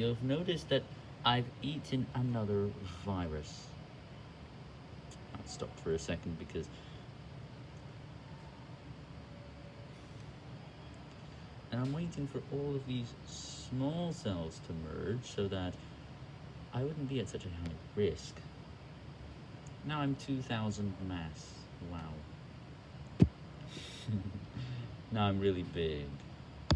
you'll have noticed that I've eaten another virus. I stopped for a second because and I'm waiting for all of these small cells to merge so that I wouldn't be at such a high risk. Now I'm 2000 mass. Wow. now I'm really big.